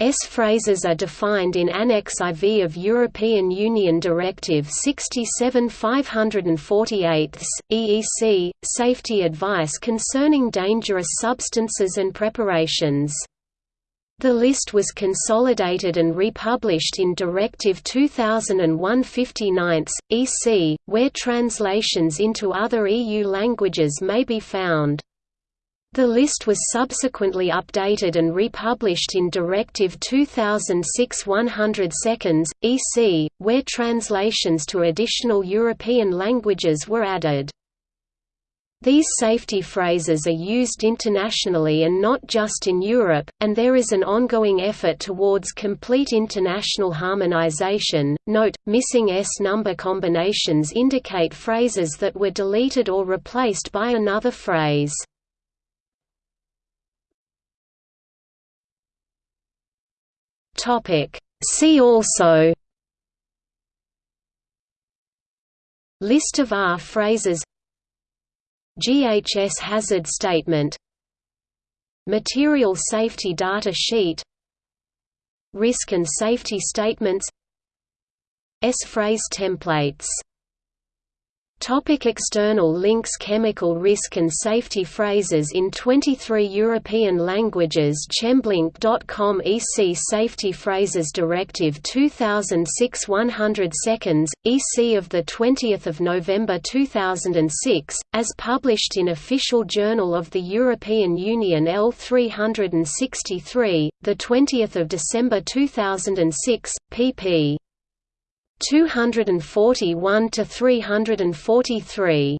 S phrases are defined in Annex IV of European Union Directive 67/548 EEC Safety Advice concerning dangerous substances and preparations. The list was consolidated and republished in Directive 2001/59 EC, where translations into other EU languages may be found. The list was subsequently updated and republished in Directive 2006-100 seconds, EC, where translations to additional European languages were added. These safety phrases are used internationally and not just in Europe, and there is an ongoing effort towards complete international harmonization. Note: missing S number combinations indicate phrases that were deleted or replaced by another phrase. Topic. See also List of R phrases GHS hazard statement Material safety data sheet Risk and safety statements S-phrase templates Topic external links Chemical risk and safety phrases in 23 European languages Chemblink.com EC Safety Phrases Directive 2006 100 seconds, EC of 20 November 2006, as published in Official Journal of the European Union L363, 20 December 2006, pp. 241 to 343